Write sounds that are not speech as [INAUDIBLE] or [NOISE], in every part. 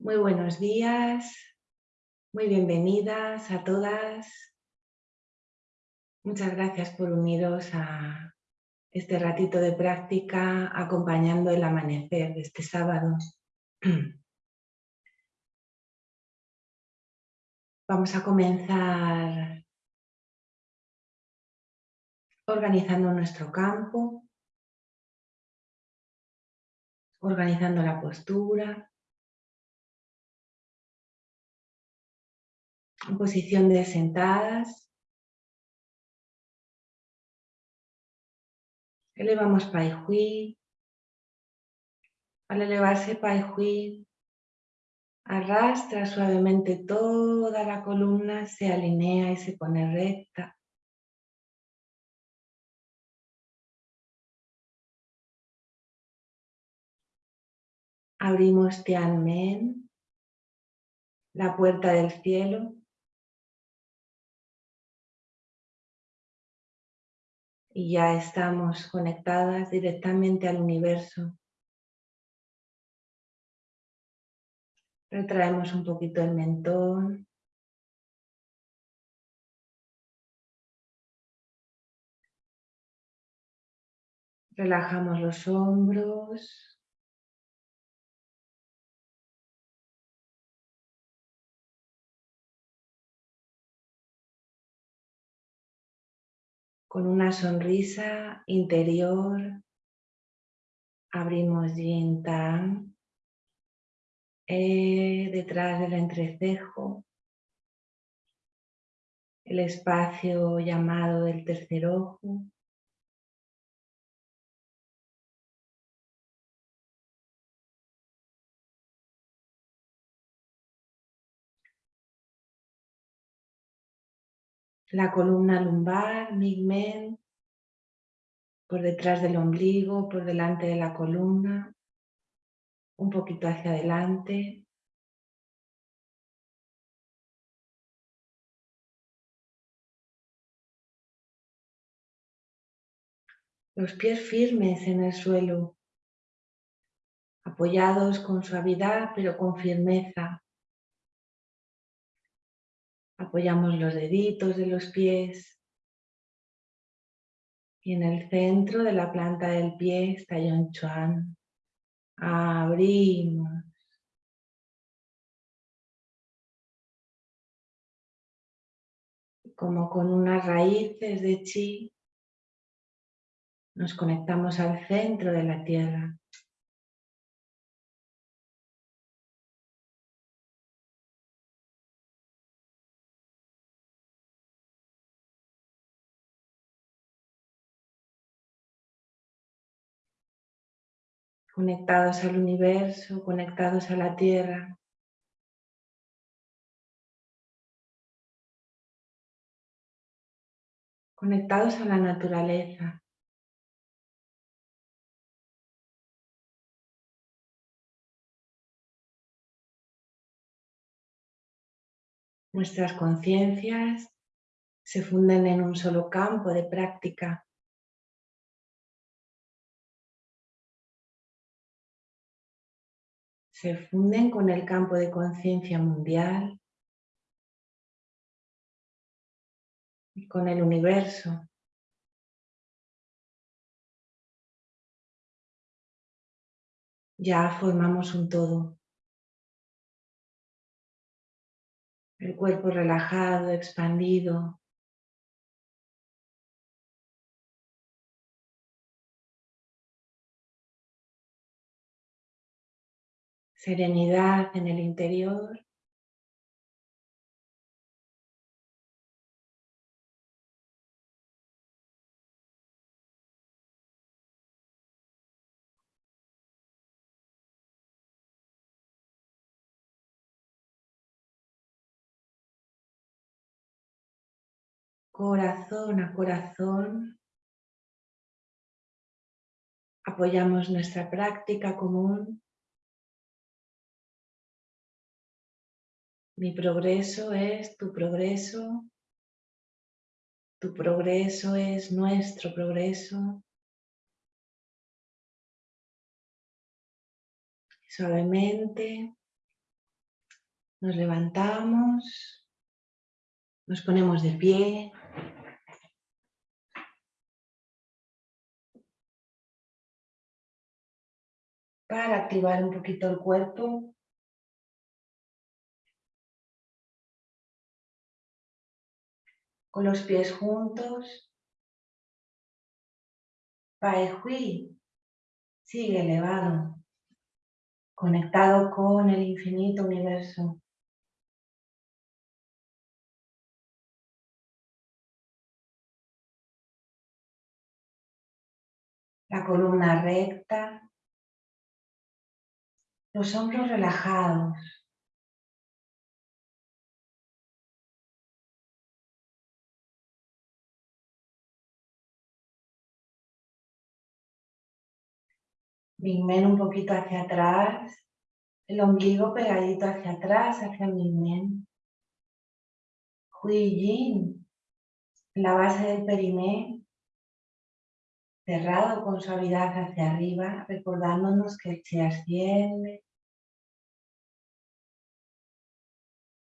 Muy buenos días, muy bienvenidas a todas. Muchas gracias por uniros a este ratito de práctica acompañando el amanecer de este sábado. [CLEARS THROAT] Vamos a comenzar organizando nuestro campo, organizando la postura, en posición de sentadas. Elevamos Pai Hui. Al elevarse Pai arrastra suavemente toda la columna, se alinea y se pone recta. Abrimos Tianmen, la puerta del cielo. Y ya estamos conectadas directamente al universo. Retraemos un poquito el mentón. Relajamos los hombros. Con una sonrisa interior abrimos Yin Tang eh, detrás del entrecejo, el espacio llamado del tercer ojo. La columna lumbar, migmen, por detrás del ombligo, por delante de la columna, un poquito hacia adelante. Los pies firmes en el suelo, apoyados con suavidad pero con firmeza. Apoyamos los deditos de los pies. Y en el centro de la planta del pie está Yon Chuan. Abrimos. Como con unas raíces de chi, nos conectamos al centro de la tierra. Conectados al universo, conectados a la tierra. Conectados a la naturaleza. Nuestras conciencias se funden en un solo campo de práctica se funden con el campo de conciencia mundial y con el universo. Ya formamos un todo. El cuerpo relajado, expandido, serenidad en el interior. Corazón a corazón apoyamos nuestra práctica común Mi progreso es tu progreso. Tu progreso es nuestro progreso. Suavemente Nos levantamos, nos ponemos de pie. Para activar un poquito el cuerpo. Con los pies juntos. Pai sigue elevado, conectado con el infinito universo. la columna recta, los hombros relajados. Men un poquito hacia atrás, el ombligo pegadito hacia atrás, hacia men. Hui Yin, la base del periné, cerrado con suavidad hacia arriba, recordándonos que el chi asciende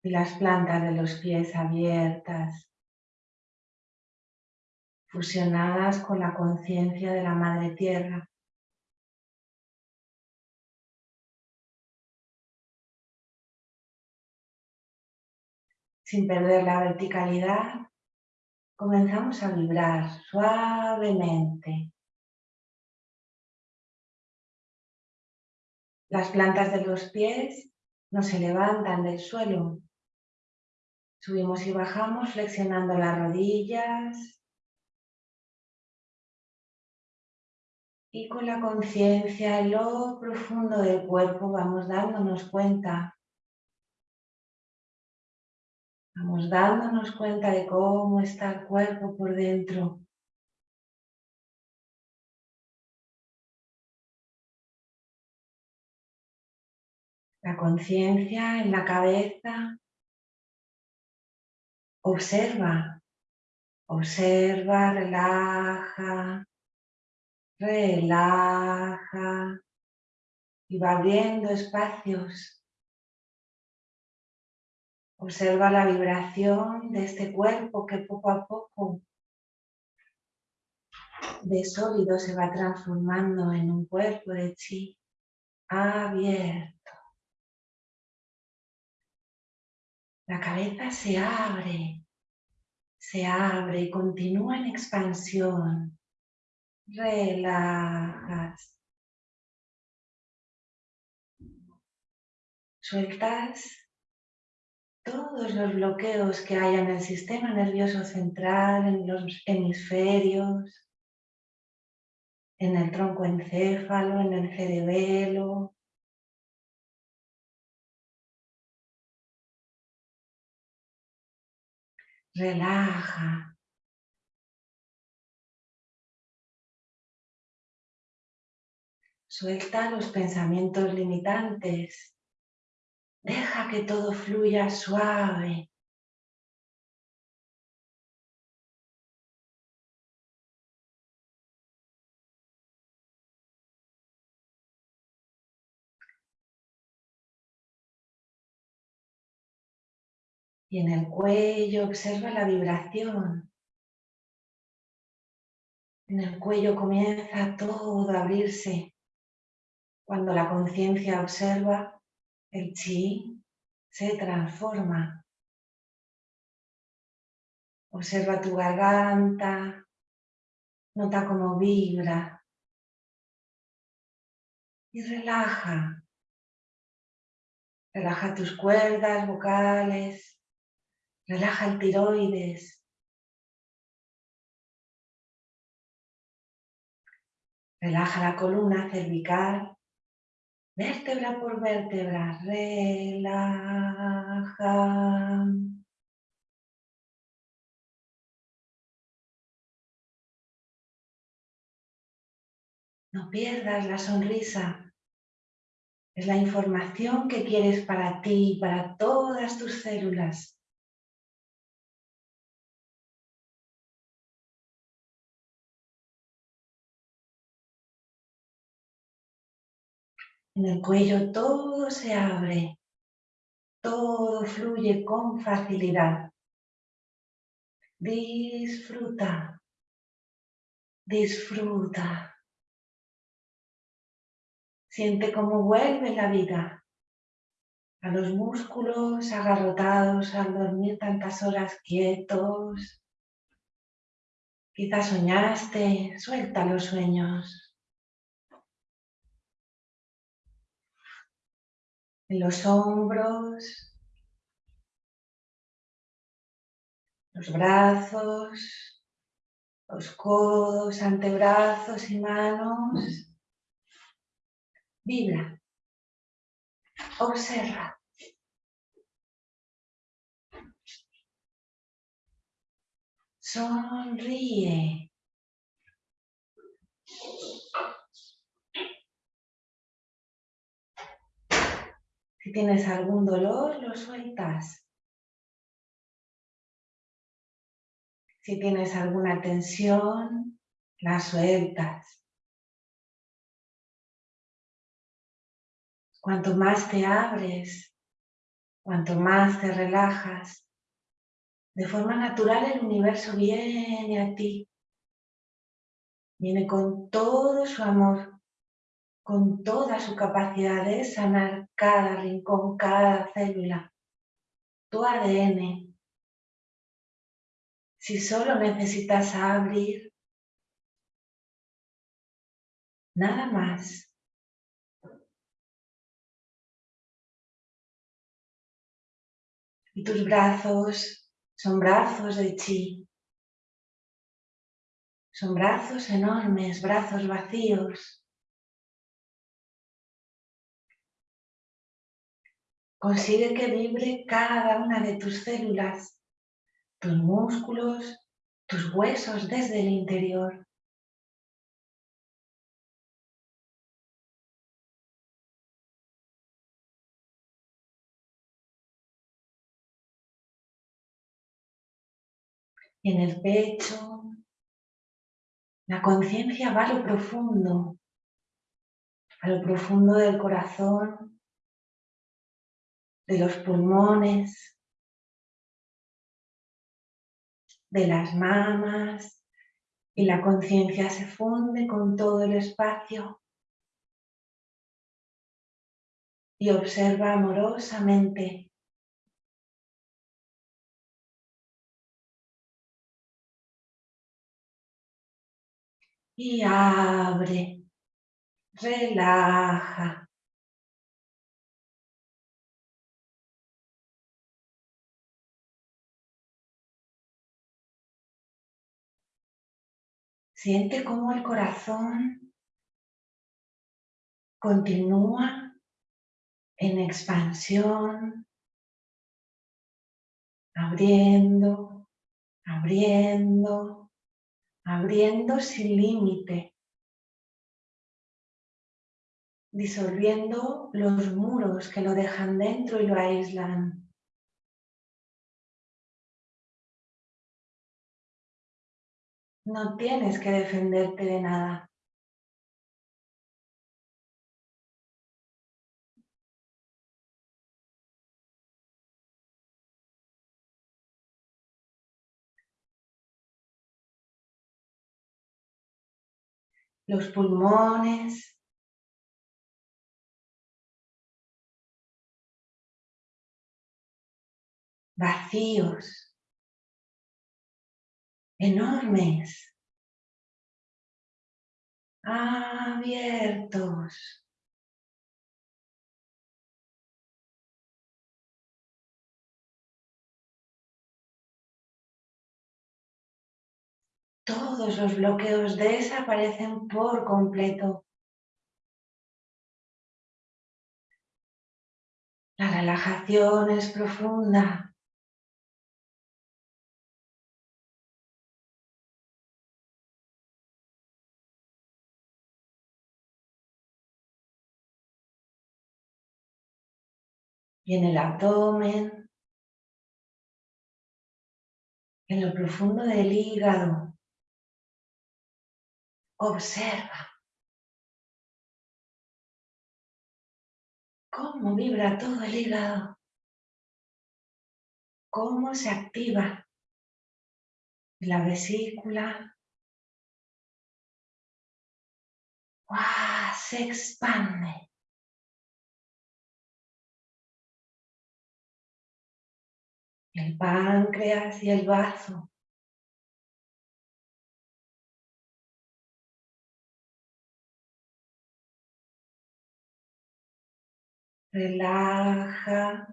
y las plantas de los pies abiertas, fusionadas con la conciencia de la Madre Tierra. Sin perder la verticalidad, comenzamos a vibrar suavemente Las plantas de los pies no se levantan del suelo. Subimos y bajamos flexionando las rodillas. Y con la conciencia en lo profundo del cuerpo vamos dándonos cuenta. Vamos dándonos cuenta de cómo está el cuerpo por dentro. la conciencia en la cabeza. Observa, observa, relaja, relaja y va abriendo espacios. Observa la vibración de este cuerpo que poco a poco de sólido se va transformando en un cuerpo de chi abierto. La cabeza se abre, se abre y continúa en expansión. Relajas. Sueltas todos los bloqueos que hay en el sistema nervioso central, en los hemisferios, en el tronco encéfalo, en el cerebelo, relaja. Suelta los pensamientos limitantes. Deja que todo fluya suave. Y en el cuello observa la vibración. En el cuello comienza todo a abrirse. Cuando la conciencia observa, el chi se transforma. Observa tu garganta, nota cómo vibra y relaja. Relaja tus cuerdas vocales, Relaja el tiroides. Relaja la columna cervical, vértebra por vértebra. Relaja. No pierdas la sonrisa. Es la información que quieres para ti y para todas tus células. En el cuello todo se abre, todo fluye con facilidad. Disfruta, disfruta. Siente cómo vuelve la vida a los músculos agarrotados al dormir tantas horas quietos. Quizás soñaste, suelta los sueños. Los hombros, los brazos, los codos, antebrazos y manos Vibra. Observa. Sonríe. Tienes algún dolor, lo sueltas. Si tienes alguna tensión, la sueltas. Cuanto más te abres, cuanto más te relajas, de forma natural el universo viene a ti. Viene con todo su amor, con toda su capacidad de sanar cada rincón, cada célula, tu ADN. Si solo necesitas abrir, nada más. Y tus brazos son brazos de chi. Son brazos enormes, brazos vacíos. Consigue que vibre cada una de tus células, tus músculos, tus huesos desde el interior. en el pecho. La conciencia va a lo profundo, a lo profundo del corazón, de los pulmones, de las mamas y la conciencia se funde con todo el espacio y observa amorosamente y abre, relaja. Siente cómo el corazón continúa en expansión, abriendo, abriendo, abriendo sin límite, disolviendo los muros que lo dejan dentro y lo aíslan. No tienes que defenderte de nada. los pulmones, vacíos, enormes, abiertos. todos los bloqueos desaparecen por completo. La relajación es profunda. Y en el abdomen, en lo profundo del hígado, Observa cómo vibra todo el hígado. cómo se activa la vesícula. Se expande. El páncreas y el bazo. Relaja.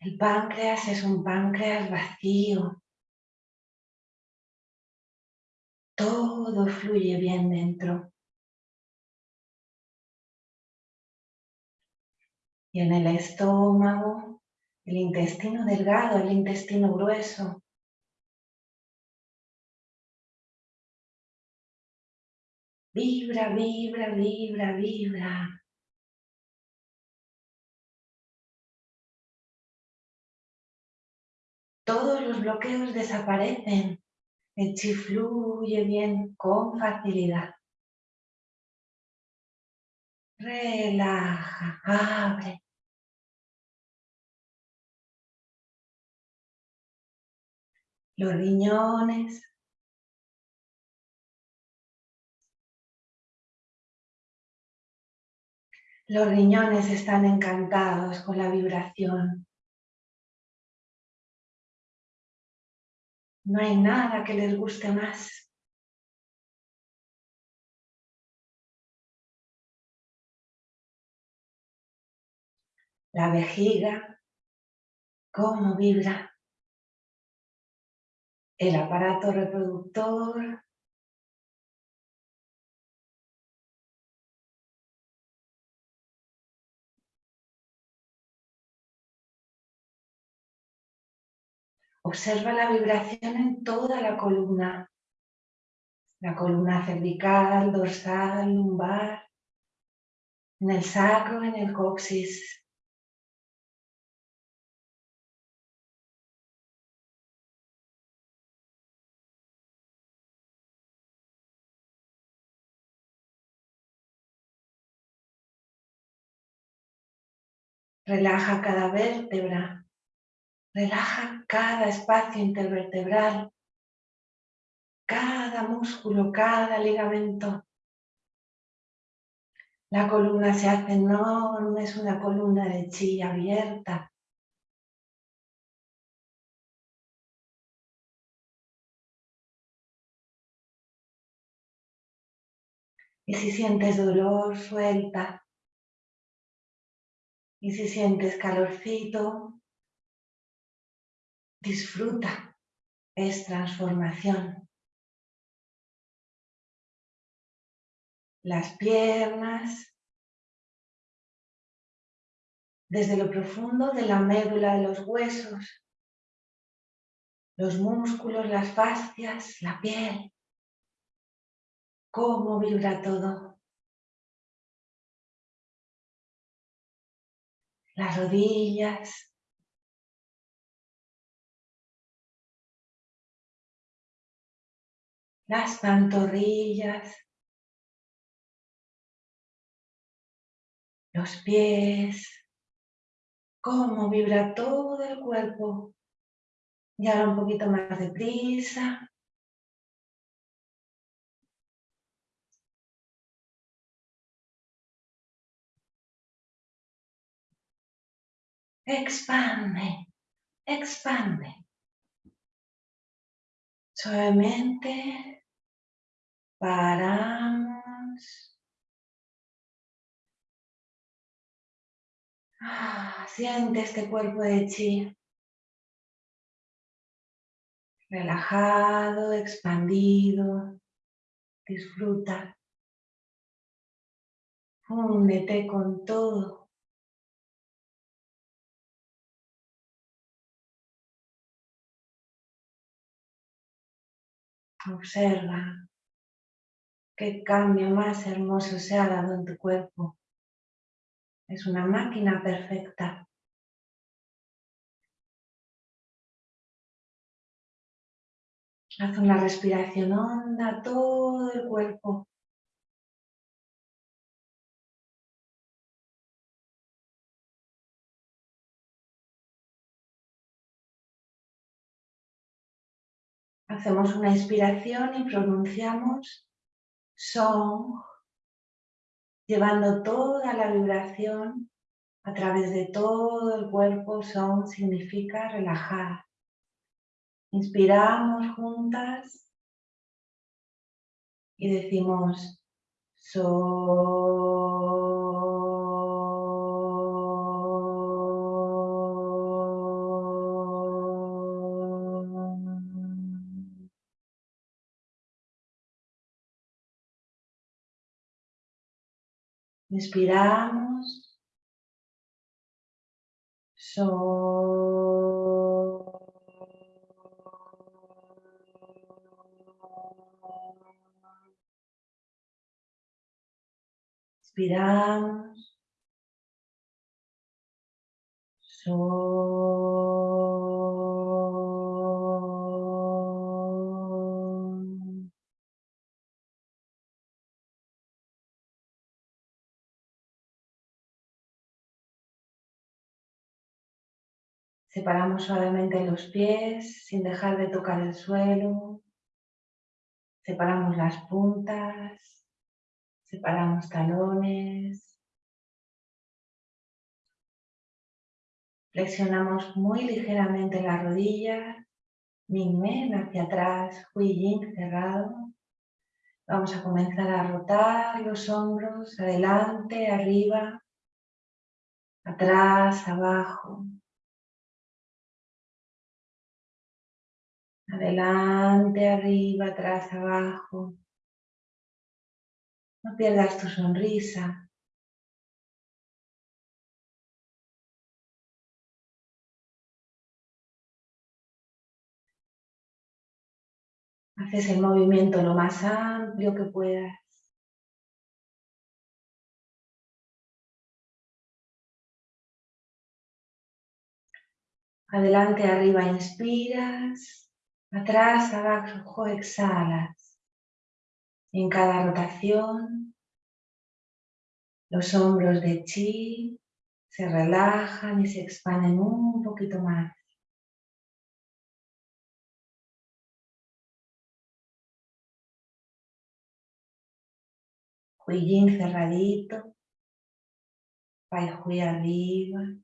El páncreas es un páncreas vacío. Todo fluye bien dentro. Y en el estómago, el intestino delgado, el intestino grueso. Vibra, vibra, vibra, vibra. Todos los bloqueos desaparecen. El chi fluye bien con facilidad. Relaja, abre. los riñones. Los riñones están encantados con la vibración. No hay nada que les guste más. La vejiga, cómo vibra el aparato reproductor, Observa la vibración en toda la columna. La columna cervical, dorsal, lumbar, en el sacro, en el coxis. Relaja cada vértebra. Relaja cada espacio intervertebral, cada músculo, cada ligamento. La columna se hace enorme, es una columna de chi abierta. Y si sientes dolor, suelta. Y si sientes calorcito, disfruta. Es transformación. Las piernas, desde lo profundo de la médula de los huesos, los músculos, las fascias, la piel. Cómo vibra todo. las rodillas, las pantorrillas, los pies, cómo vibra todo el cuerpo. Y ahora un poquito más de prisa. expande, expande. Suavemente paramos. Ah, siente este cuerpo de chi. Relajado, expandido. Disfruta. Fúndete con todo. Observa qué cambio más hermoso se ha dado en tu cuerpo. Es una máquina perfecta. Haz una respiración honda todo el cuerpo. Hacemos una inspiración y pronunciamos Song, llevando toda la vibración a través de todo el cuerpo. Song significa relajar. Inspiramos juntas y decimos So. Inspiramos. So. Inspiramos. Separamos suavemente los pies sin dejar de tocar el suelo. Separamos las puntas. Separamos talones. Flexionamos muy ligeramente las rodillas. Min Men hacia atrás, Hui cerrado. Vamos a comenzar a rotar los hombros, adelante, arriba, atrás, abajo. Adelante, arriba, atrás, abajo. No pierdas tu sonrisa. Haces el movimiento lo más amplio que puedas. Adelante, arriba, inspiras. Atrás, abajo, exhalas. En cada rotación, los hombros de chi se relajan y se expanden un poquito más. Huillín cerradito, Pai Hui arriba.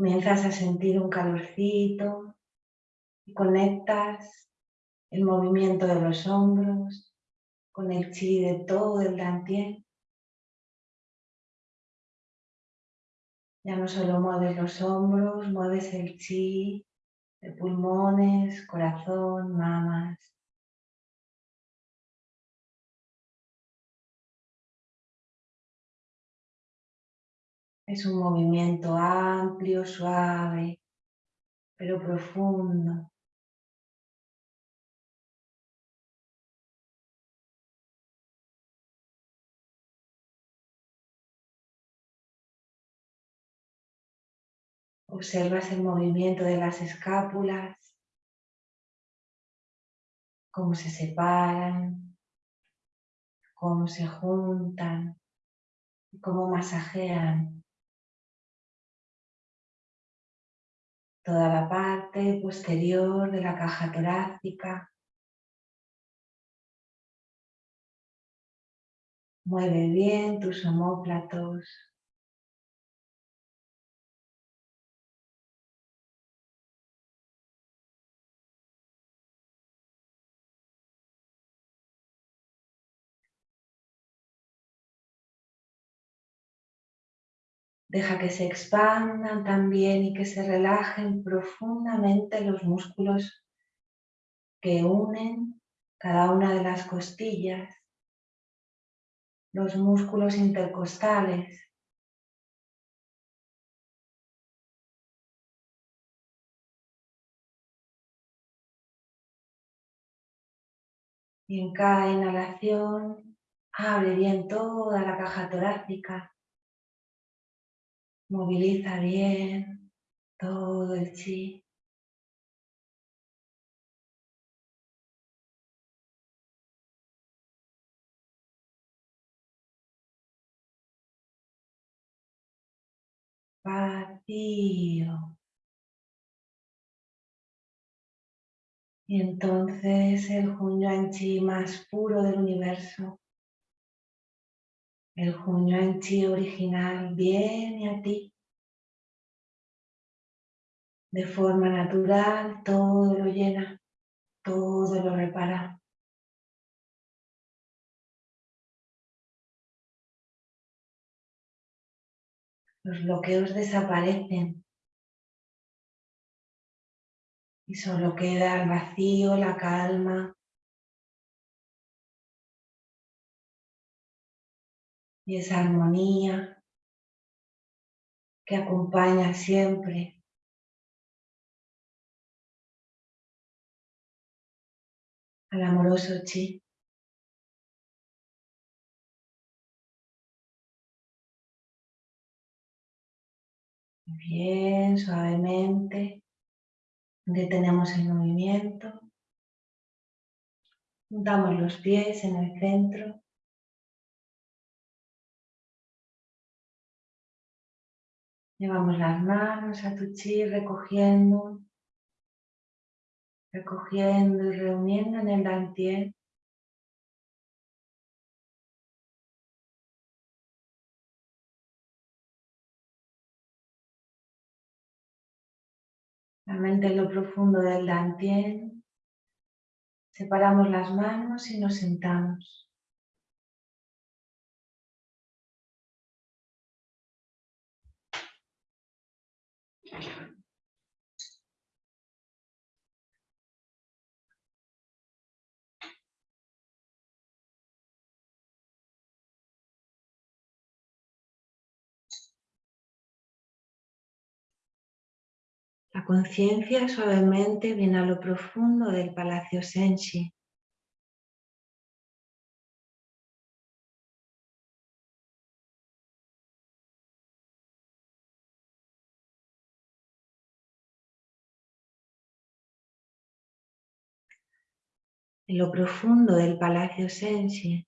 Comienzas a sentir un calorcito y conectas el movimiento de los hombros con el chi de todo el dantien. Ya no solo mueves los hombros, mueves el chi de pulmones, corazón, mamas. Es un movimiento amplio, suave, pero profundo. Observas el movimiento de las escápulas, cómo se separan, cómo se juntan, cómo masajean toda la parte posterior de la caja torácica. Mueve bien tus homóplatos. Deja que se expandan también y que se relajen profundamente los músculos que unen cada una de las costillas, los músculos intercostales. Y en cada inhalación abre bien toda la caja torácica Moviliza bien todo el chi. Vacío. Y entonces el Hunyuan Chi más puro del universo, el Hunyuan Chi original, viene a ti. De forma natural, todo lo llena, todo lo repara. Los bloqueos desaparecen y solo queda el vacío, la calma y esa armonía que acompaña siempre al amoroso chi. Bien, suavemente. Detenemos el movimiento. Juntamos los pies en el centro. Llevamos las manos a tu chi recogiendo, recogiendo y reuniendo en el dantien. La mente en lo profundo del dantien. Separamos las manos y nos sentamos. La conciencia suavemente viene a lo profundo del Palacio Senshi. En lo profundo del Palacio Senshi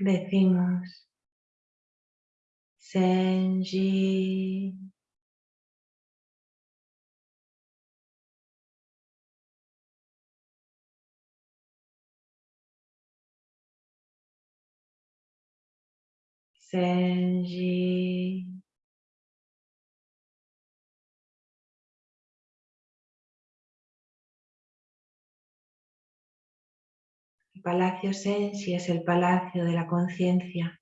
decimos Senji. Senji. Palacio Sensi es el palacio de la conciencia.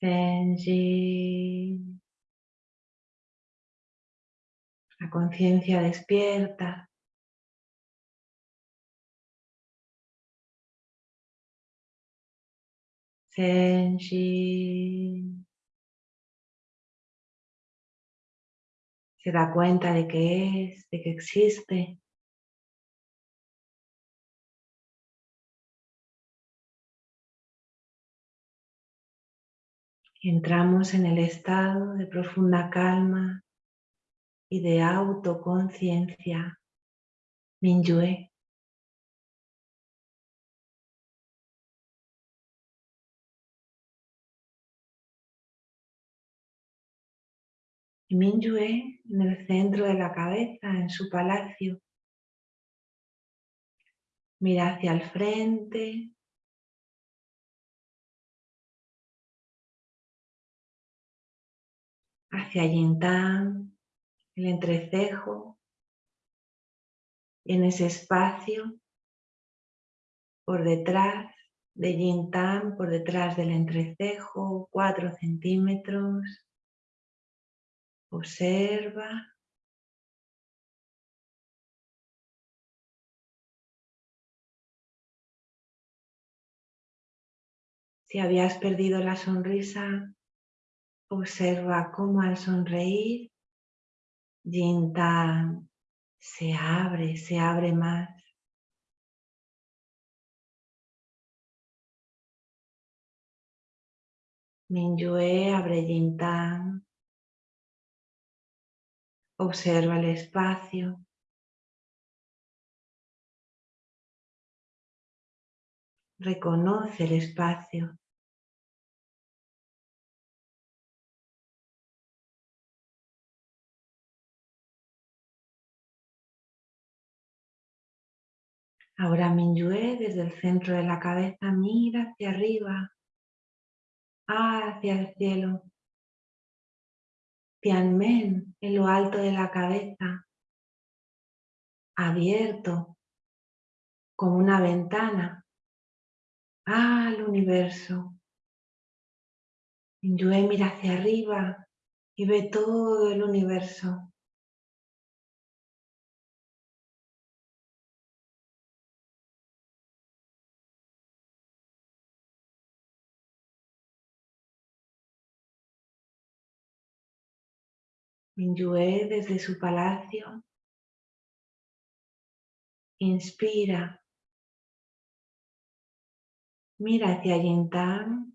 Senji. La conciencia despierta. Senji. Se da cuenta de que es, de que existe. Entramos en el estado de profunda calma y de autoconciencia. Minyue. Minyue en el centro de la cabeza, en su palacio. Mira hacia el frente, hacia Yintang, el entrecejo, y en ese espacio, por detrás de Yintang, por detrás del entrecejo, cuatro centímetros, observa. Si habías perdido la sonrisa, Observa cómo al sonreír Yintang se abre, se abre más. Minyue abre Yintang. Observa el espacio. Reconoce el espacio. Ahora Minyue desde el centro de la cabeza mira hacia arriba, hacia el cielo. Tianmen en lo alto de la cabeza, abierto como una ventana al universo. Minyue mira hacia arriba y ve todo el universo. Minyue desde su palacio. Inspira, mira hacia Yintan,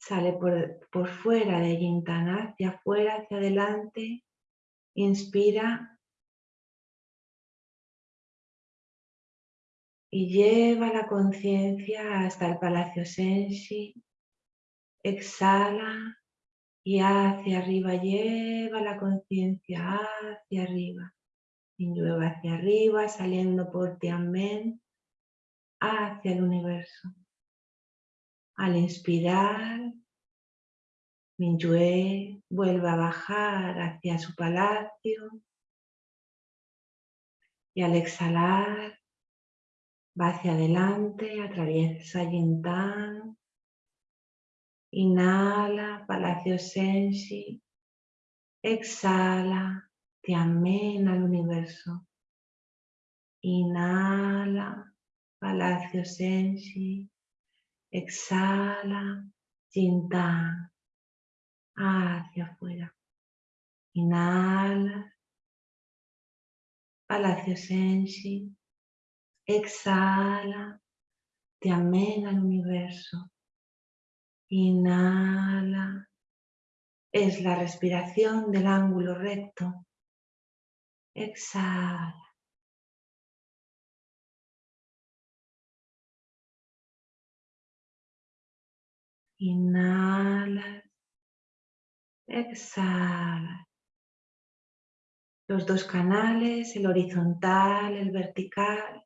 sale por, por fuera de Yintan, hacia afuera, hacia adelante, inspira. Y lleva la conciencia hasta el Palacio Senshi, exhala y hacia arriba, lleva la conciencia hacia arriba. Llueva hacia arriba, saliendo por Tianmen hacia el universo. Al inspirar, Minyue vuelve a bajar hacia su palacio y al exhalar va hacia adelante, atraviesa Yintang Inhala, Palacio Sensi. Exhala, te amena al universo. Inhala, Palacio Sensi. Exhala, Jintan. Hacia afuera. Inhala, Palacio Sensi. Exhala, te amena al universo. Inhala. Es la respiración del ángulo recto. Exhala. Inhala. Exhala. Los dos canales, el horizontal, el vertical,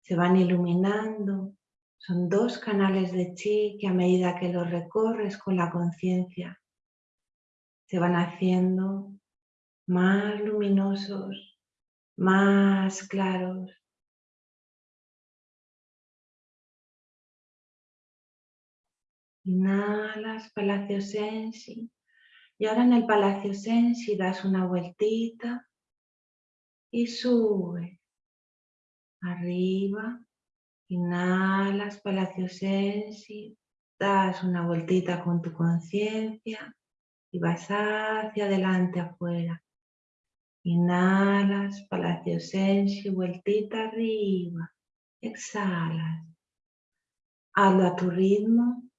se van iluminando son dos canales de chi que a medida que los recorres con la conciencia se van haciendo más luminosos, más claros. Inhalas, Palacio Sensi. Y ahora en el Palacio Sensi das una vueltita y sube. Arriba, Inhalas, Palacio Sensi, das una vueltita con tu conciencia y vas hacia adelante afuera. Inhalas, Palacio Sensi, vueltita arriba. Exhalas. Hazlo a tu ritmo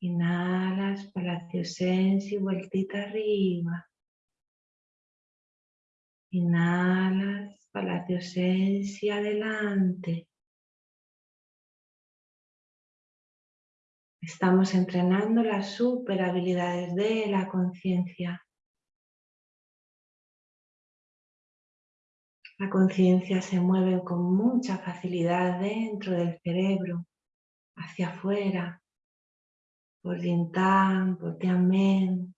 Inhalas, Palacio Sensi, vueltita arriba. Inhalas, Palacio Sensi, adelante. Estamos entrenando las super habilidades de la conciencia. La conciencia se mueve con mucha facilidad dentro del cerebro, hacia afuera, por Yintang, por Tianmen.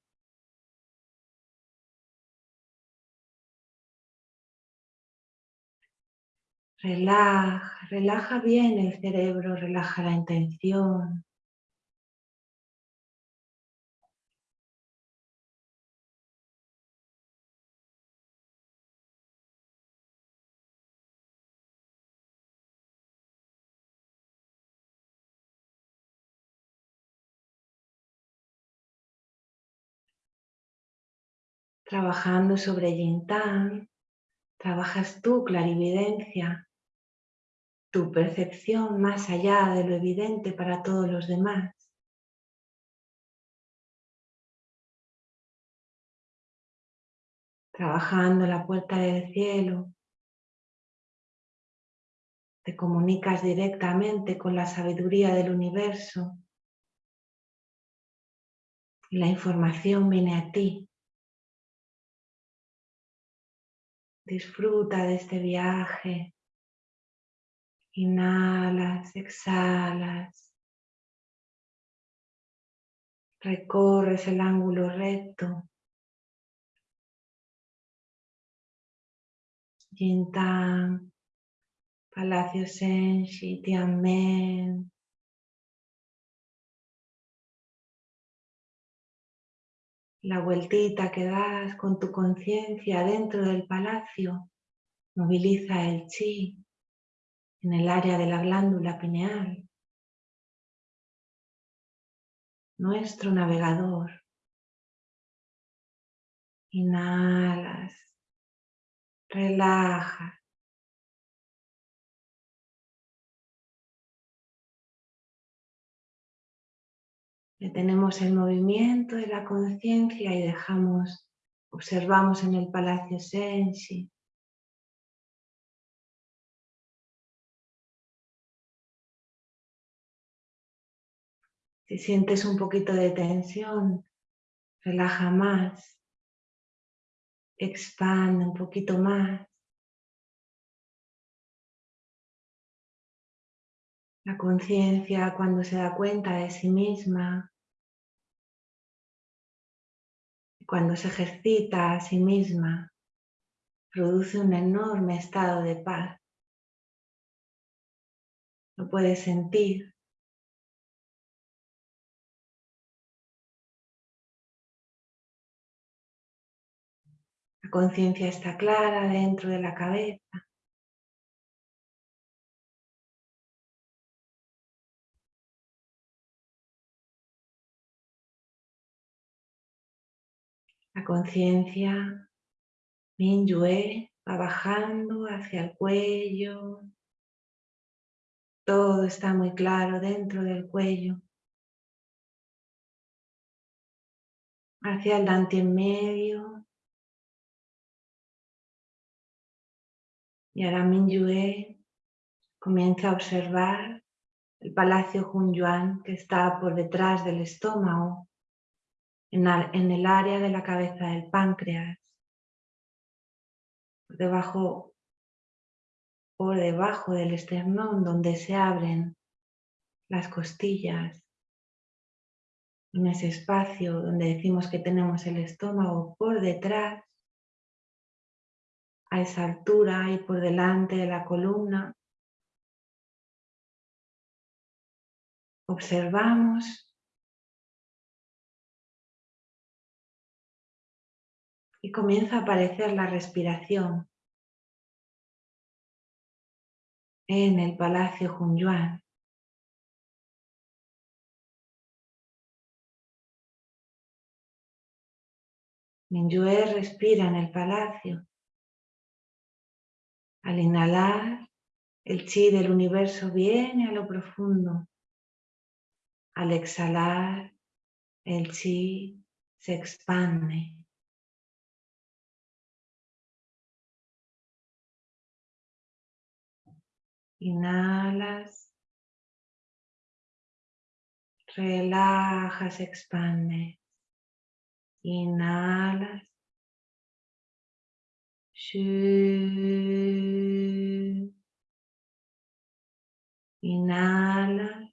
Relaja, relaja bien el cerebro, relaja la intención. Trabajando sobre Yintang, trabajas tu clarividencia, tu percepción más allá de lo evidente para todos los demás. Trabajando la puerta del cielo, te comunicas directamente con la sabiduría del universo y la información viene a ti. Disfruta de este viaje. Inhalas, exhalas. Recorres el ángulo recto. Yintang, Palacio Senshi, Tianmen. La vueltita que das con tu conciencia dentro del palacio moviliza el chi en el área de la glándula pineal. Nuestro navegador. Inhalas, relajas. Detenemos el movimiento de la conciencia y dejamos, observamos en el Palacio Sensi. Si sientes un poquito de tensión, relaja más, expande un poquito más. La conciencia cuando se da cuenta de sí misma, cuando se ejercita a sí misma, produce un enorme estado de paz. Lo puedes sentir. La conciencia está clara dentro de la cabeza. La conciencia Minyue va bajando hacia el cuello. Todo está muy claro dentro del cuello. Hacia el dante en medio. Y ahora Minyue comienza a observar el palacio Hunyuan que está por detrás del estómago en, el área de la cabeza del páncreas, por debajo, por debajo del esternón donde se abren las costillas, en ese espacio donde decimos que tenemos el estómago por detrás, a esa altura y por delante de la columna, observamos y comienza a aparecer la respiración en el Palacio Hunyuan. Minyue respira en el palacio. Al inhalar, el chi del universo viene a lo profundo. Al exhalar, el chi se expande. Inhalas. Relajas, expande. Inhalas. Inhalas.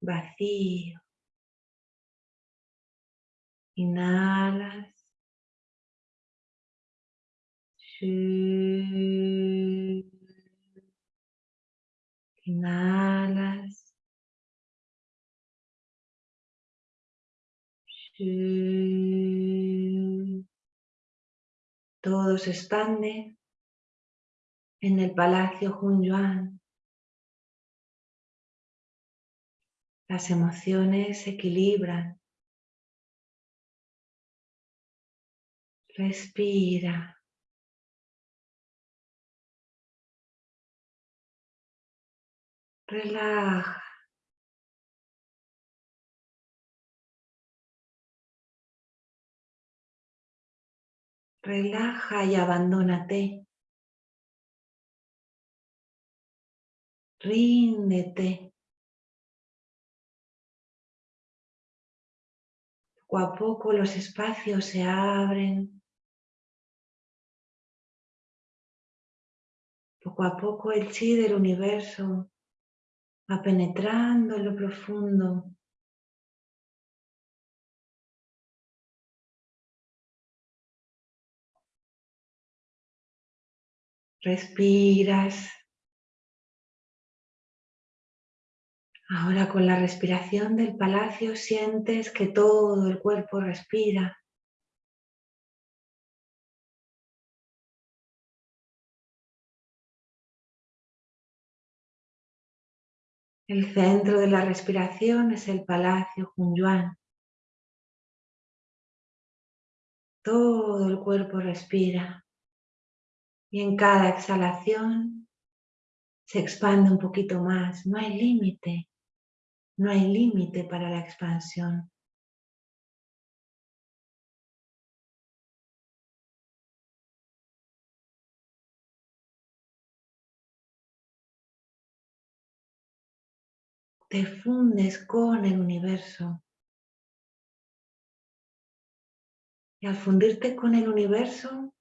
Vacío. Inhalas. Inhalas. Todo se expande en el Palacio Hunyuan. Las emociones se equilibran. Respira. Relaja. Relaja y abandónate. Ríndete. Poco a poco los espacios se abren. Poco a poco el chi del universo va penetrando en lo profundo. Respiras. Ahora con la respiración del palacio sientes que todo el cuerpo respira. El centro de la respiración es el Palacio Hunyuan. Todo el cuerpo respira y en cada exhalación se expande un poquito más. No hay límite, no hay límite para la expansión. Te fundes con el universo. Y al fundirte con el universo,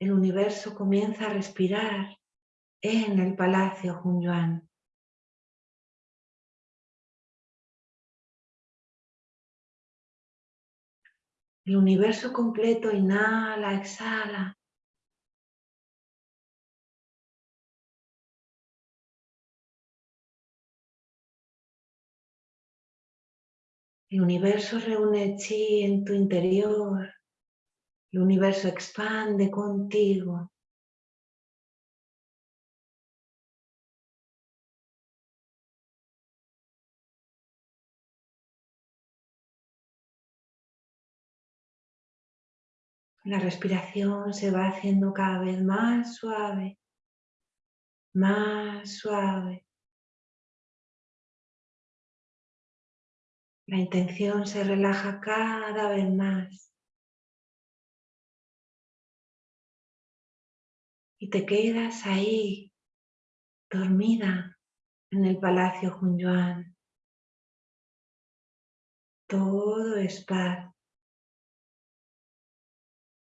el universo comienza a respirar en el Palacio Hunyuan. El universo completo inhala, exhala. El universo reúne chi en tu interior. El universo expande contigo. La respiración se va haciendo cada vez más suave, más suave. La intención se relaja cada vez más. Y te quedas ahí, dormida, en el Palacio Hunyuan. Todo es paz.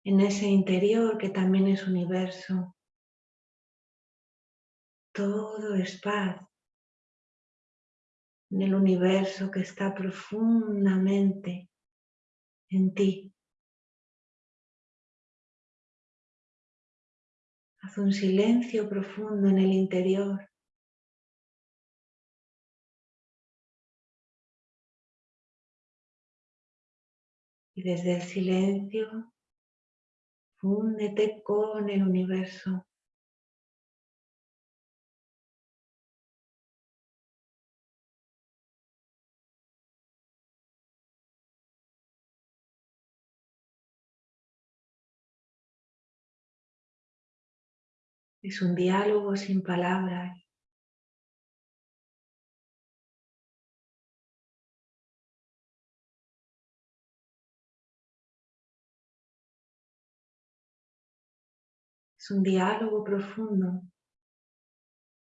En ese interior que también es universo. Todo es paz en el universo que está profundamente en ti. Haz un silencio profundo en el interior. Y desde el silencio, fúndete con el universo. Es un diálogo sin palabras. Es un diálogo profundo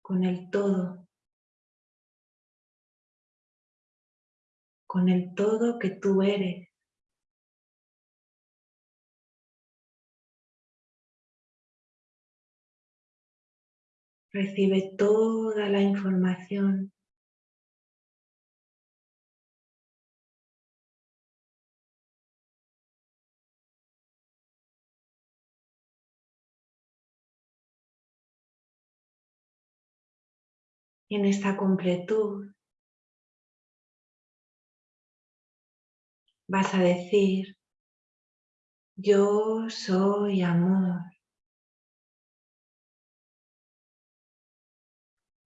con el todo. Con el todo que tú eres. Recibe toda la información en esta completud vas a decir, yo soy amor.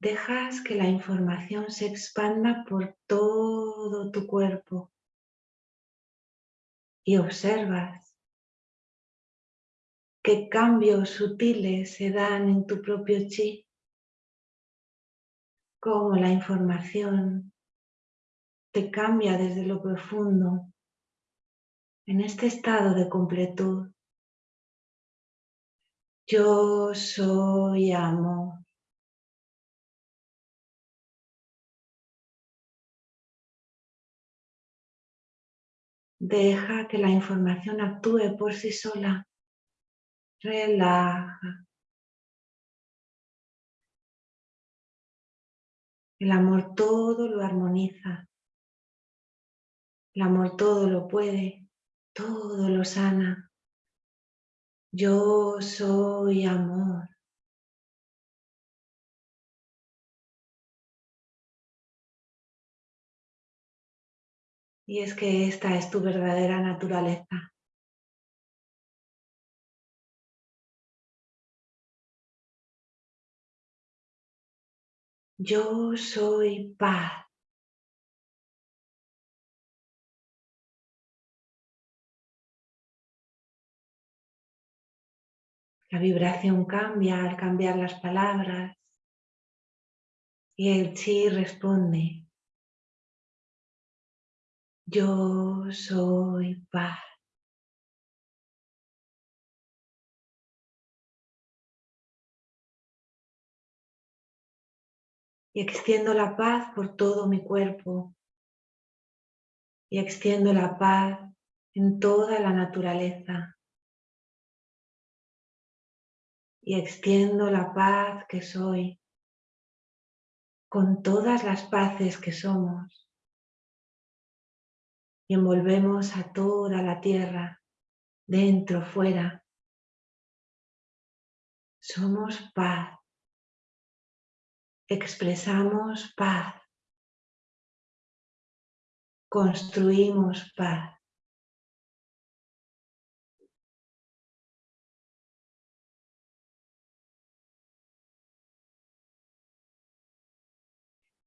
Dejas que la información se expanda por todo tu cuerpo y observas qué cambios sutiles se dan en tu propio chi, cómo la información te cambia desde lo profundo en este estado de completud. Yo soy amor. Deja que la información actúe por sí sola. Relaja. El amor todo lo armoniza. El amor todo lo puede, todo lo sana. Yo soy amor. Y es que esta es tu verdadera naturaleza. Yo soy paz. La vibración cambia al cambiar las palabras y el chi responde. Yo soy paz. Y extiendo la paz por todo mi cuerpo. Y extiendo la paz en toda la naturaleza. y extiendo la paz que soy con todas las paces que somos y envolvemos a toda la tierra, dentro, fuera. Somos paz, expresamos paz, construimos paz.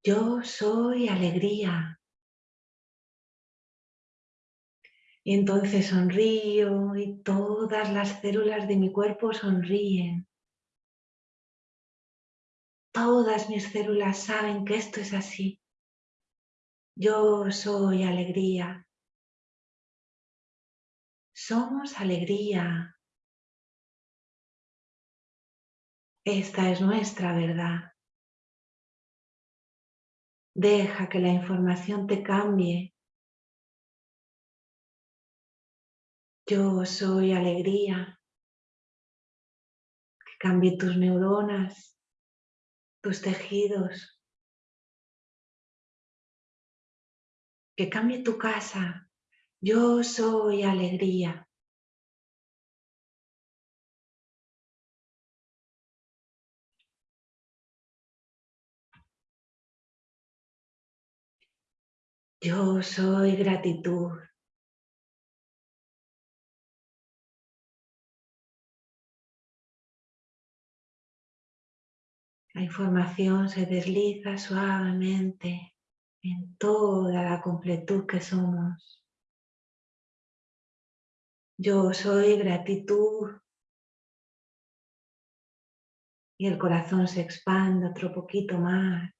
Yo soy alegría. Y entonces sonrío y todas las células de mi cuerpo sonríen. Todas mis células saben que esto es así. Yo soy alegría. Somos alegría. Esta es nuestra verdad. Deja que la información te cambie. Yo soy alegría. Que cambie tus neuronas, tus tejidos. Que cambie tu casa. Yo soy alegría. Yo soy gratitud. La información se desliza suavemente en toda la completud que somos. Yo soy gratitud. Y el corazón se expande otro poquito más.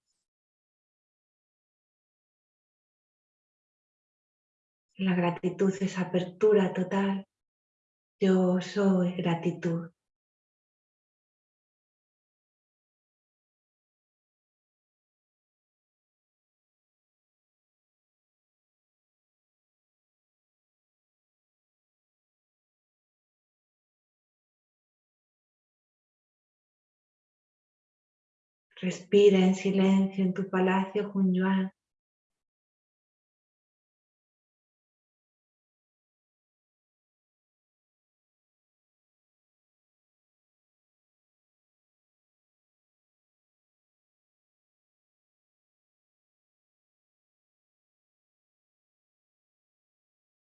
La gratitud es apertura total. Yo soy gratitud. Respira en silencio en tu palacio Junyuan.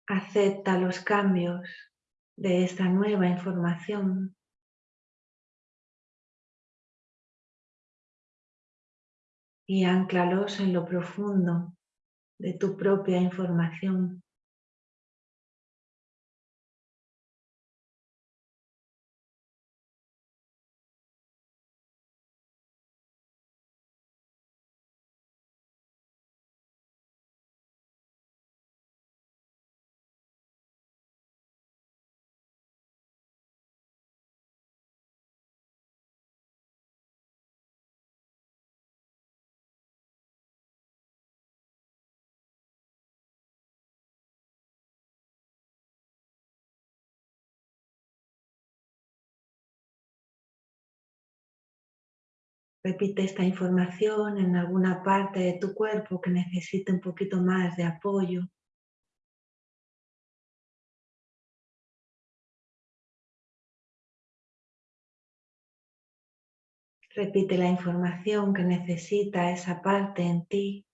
Acepta los cambios de esta nueva información y anclalos en lo profundo de tu propia información. Repite esta información en alguna parte de tu cuerpo que necesite un poquito más de apoyo. Repite la información que necesita esa parte en ti.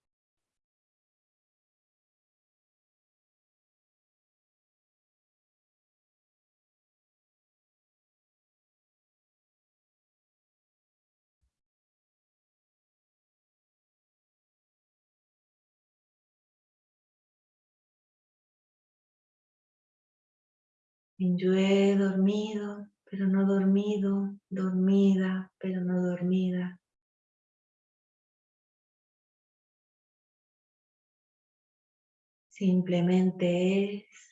He dormido, pero no dormido, dormida, pero no dormida. Simplemente es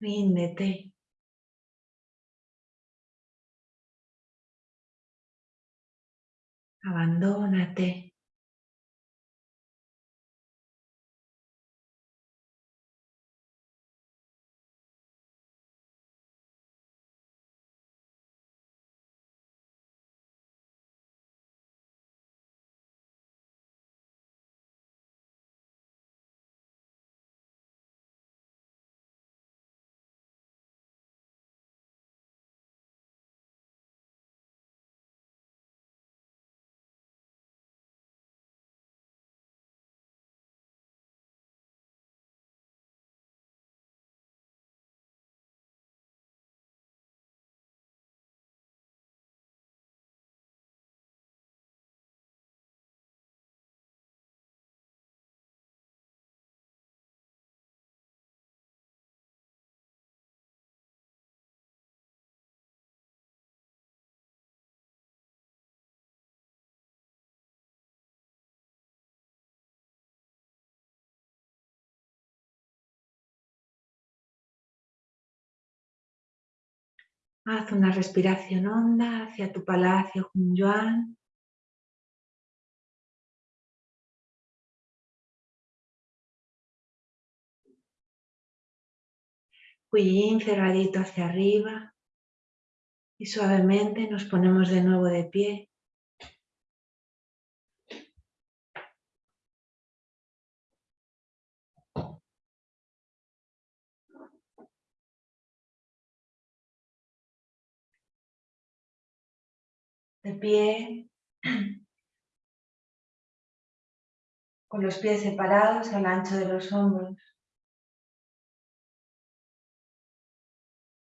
Ríndete. Abandónate. Haz una respiración honda hacia tu palacio Yuan. Huillín cerradito hacia arriba y suavemente nos ponemos de nuevo de pie. Pie, con los pies separados al ancho de los hombros.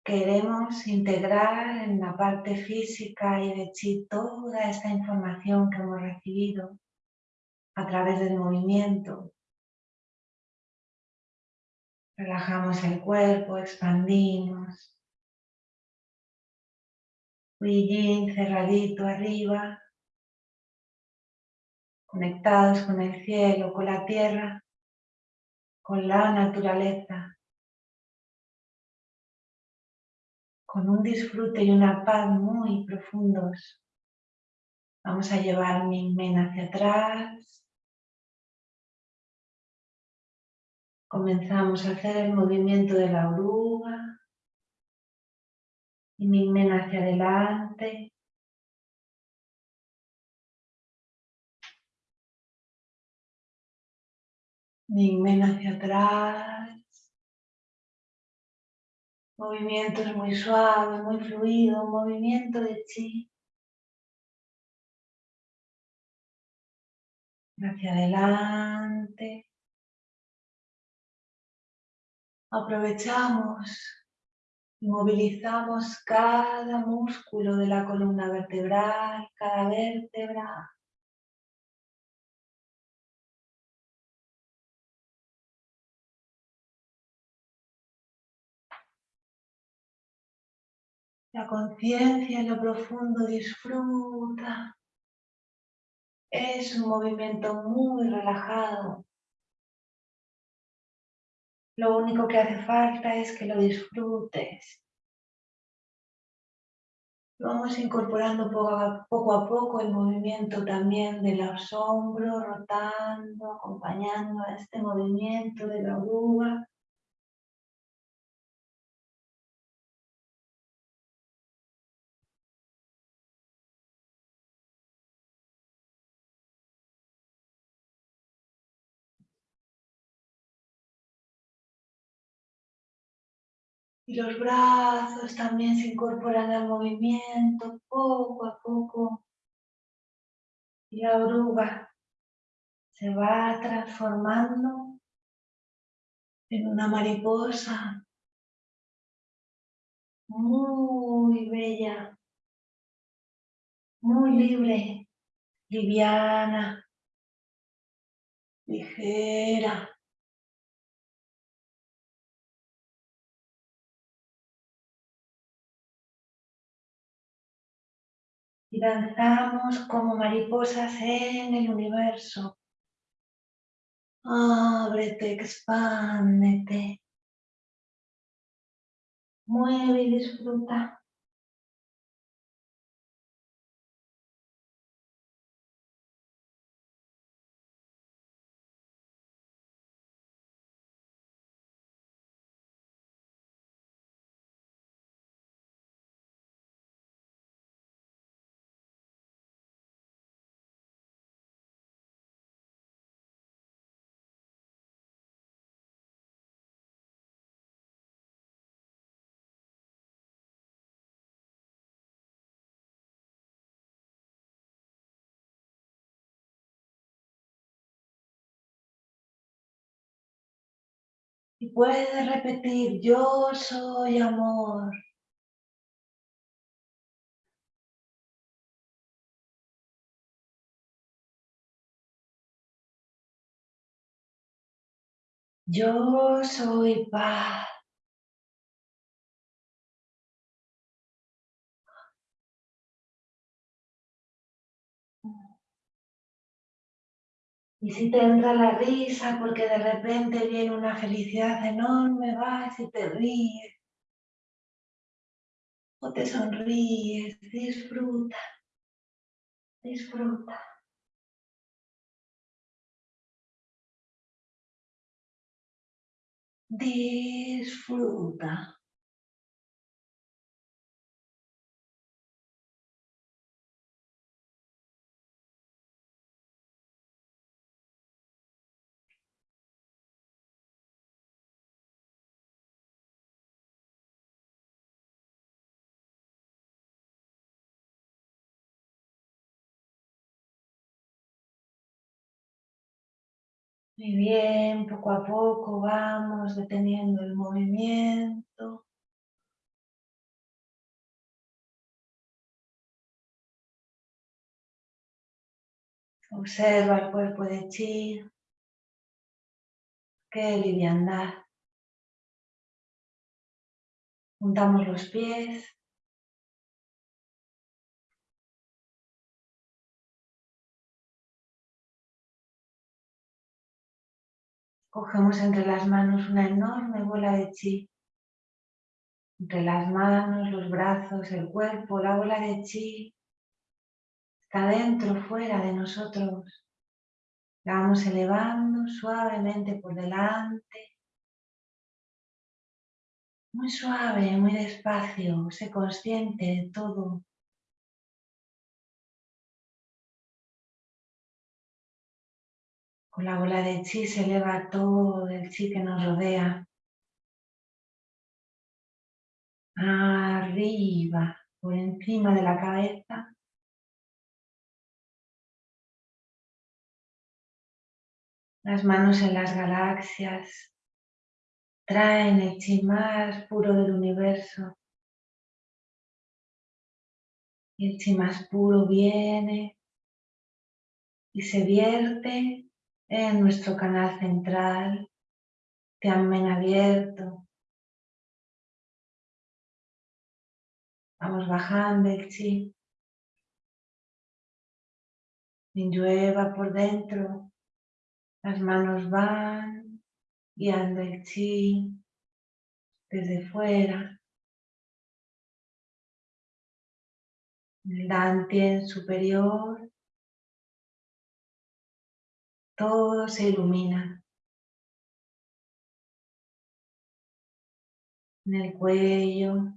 Queremos integrar en la parte física y de chi toda esta información que hemos recibido a través del movimiento. Relajamos el cuerpo, expandimos. Huillín cerradito arriba. Conectados con el cielo, con la tierra, con la naturaleza. Con un disfrute y una paz muy profundos. Vamos a llevar mi men hacia atrás. Comenzamos a hacer el movimiento de la oruga. Men hacia adelante. Men hacia atrás. Movimientos muy suaves, muy fluido, movimiento de chi. Hacia adelante. Aprovechamos y movilizamos cada músculo de la columna vertebral, cada vértebra. La conciencia en lo profundo disfruta. Es un movimiento muy relajado. Lo único que hace falta es que lo disfrutes. Vamos incorporando poco a poco el movimiento también de los hombros, rotando, acompañando a este movimiento de la oruga. Y los brazos también se incorporan al movimiento poco a poco. Y la oruga se va transformando en una mariposa muy bella, muy libre, liviana, ligera. Y danzamos como mariposas en el universo. Ábrete, expándete. Mueve y disfruta. Puedes repetir, yo soy amor. Yo soy paz. Y si te entra la risa porque de repente viene una felicidad enorme, vas y te ríes. O te sonríes, disfruta, disfruta. Disfruta. Muy bien, poco a poco vamos deteniendo el movimiento. Observa el cuerpo de chi. Qué liviandad. Juntamos los pies. Cogemos entre las manos una enorme bola de chi. Entre las manos, los brazos, el cuerpo, la bola de chi está dentro, fuera de nosotros. La vamos elevando suavemente por delante. Muy suave, muy despacio, sé consciente de todo. La bola de chi se eleva todo el chi que nos rodea. Arriba, por encima de la cabeza. Las manos en las galaxias traen el chi más puro del universo. Y el chi más puro viene y se vierte en nuestro canal central, Tianmen abierto. Vamos bajando el chi. llueva por dentro. Las manos van guiando el chi desde fuera. El dantien superior todo se ilumina. En el cuello,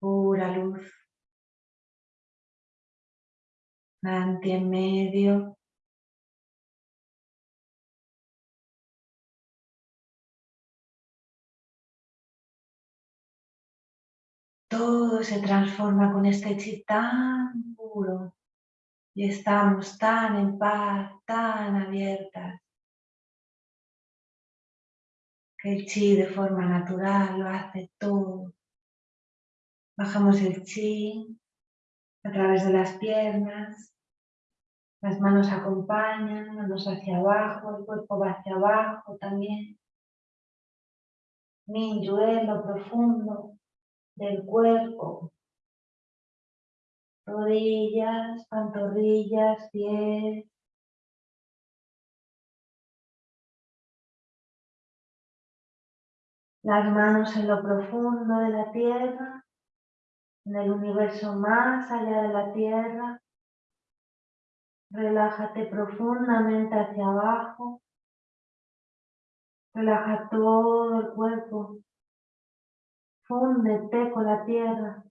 pura luz. Nanti en medio. Todo se transforma con este chi tan puro y estamos tan en paz, tan abiertas, que el chi de forma natural lo hace todo. Bajamos el chi a través de las piernas, las manos acompañan, manos hacia abajo, el cuerpo va hacia abajo también. Minyue, lo profundo del cuerpo, rodillas, pantorrillas, pies. Las manos en lo profundo de la tierra, en el universo más allá de la tierra. Relájate profundamente hacia abajo. Relaja todo el cuerpo. Fúndete con la tierra.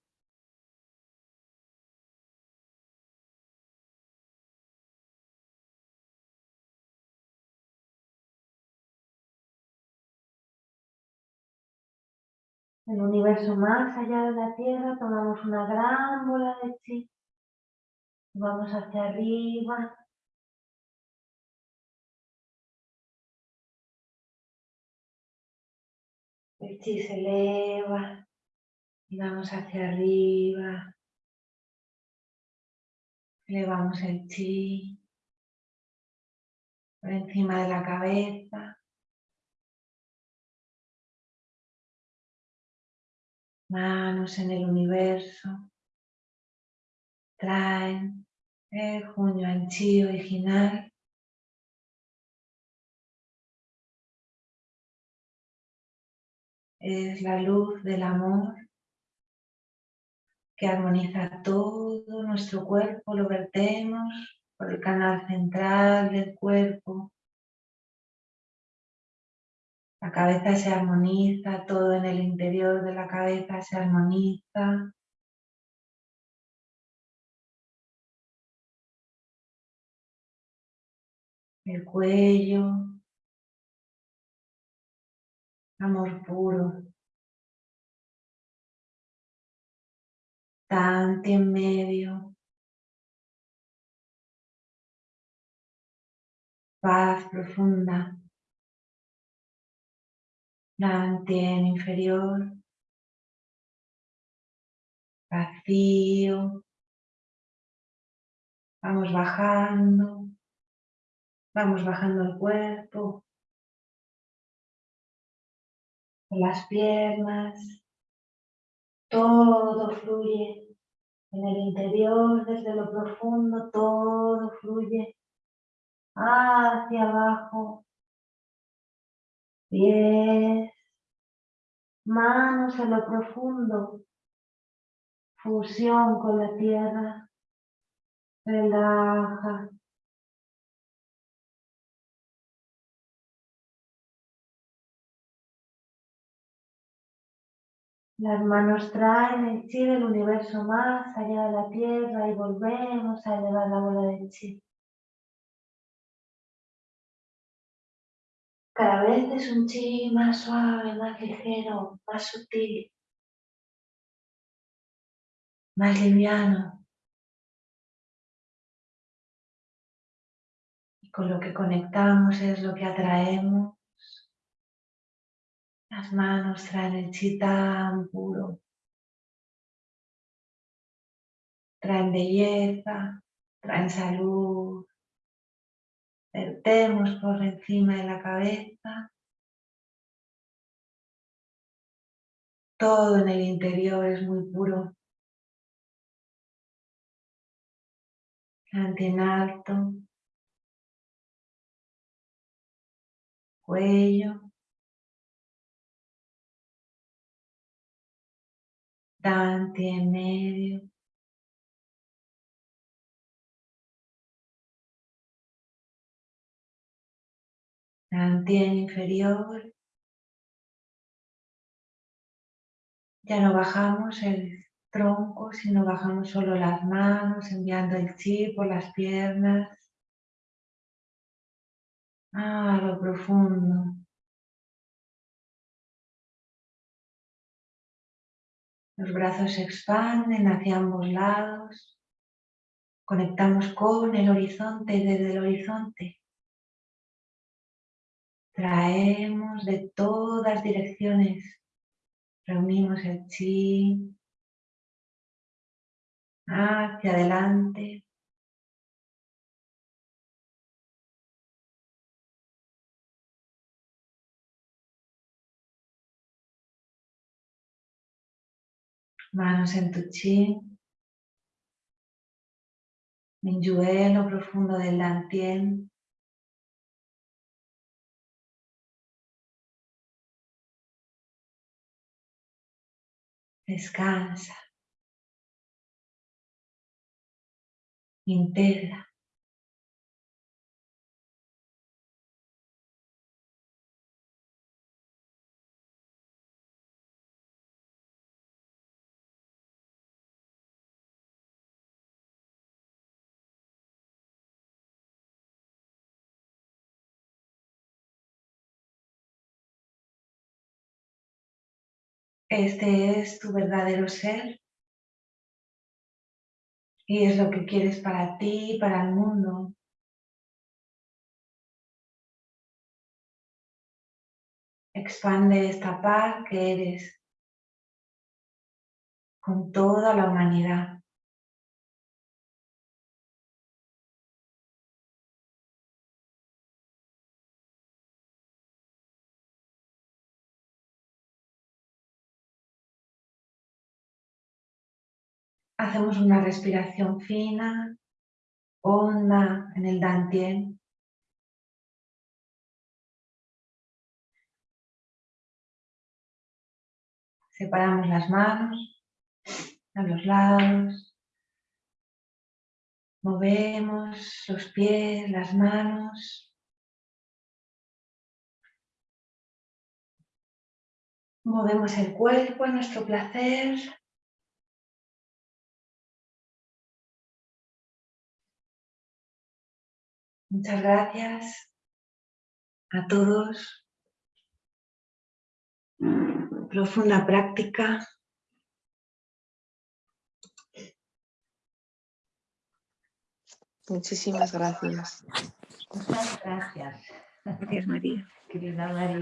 El universo más allá de la Tierra, tomamos una gran bola de chi, vamos hacia arriba, el chi se eleva y vamos hacia arriba, elevamos el chi por encima de la cabeza, manos en el universo, traen el junio chi original. Es la luz del amor que armoniza todo nuestro cuerpo, lo vertemos por el canal central del cuerpo, la cabeza se armoniza, todo en el interior de la cabeza se armoniza. El cuello. Amor puro. Tanti en medio. Paz profunda la inferior, vacío, Vamos bajando, vamos bajando el cuerpo, las piernas, todo fluye. En el interior, desde lo profundo, todo fluye. Hacia abajo, pies, manos en lo profundo, fusión con la tierra, relaja. Las manos traen el chi del universo más allá de la tierra y volvemos a elevar la bola de chi. Cada vez es un chi más suave, más ligero, más sutil, más liviano. Y con lo que conectamos es lo que atraemos. Las manos traen el chi tan puro. Traen belleza, traen salud, vertemos por encima de la cabeza. Todo en el interior es muy puro. Plante en alto. Cuello. Dante en medio. Dantian inferior. Ya no bajamos el tronco, sino bajamos solo las manos, enviando el chi por las piernas. A lo profundo. Los brazos se expanden hacia ambos lados. Conectamos con el horizonte desde el horizonte Traemos de todas direcciones, reunimos el chi hacia adelante. Manos en tu chi. Mingyue, profundo del Dantien. Descansa. Integra. Este es tu verdadero ser y es lo que quieres para ti y para el mundo. Expande esta paz que eres con toda la humanidad. Hacemos una respiración fina, honda en el dantien. Separamos las manos a los lados. Movemos los pies, las manos. Movemos el cuerpo a nuestro placer. Muchas gracias a todos. Profunda práctica. Muchísimas gracias. Muchas gracias. Gracias, María. Querida María.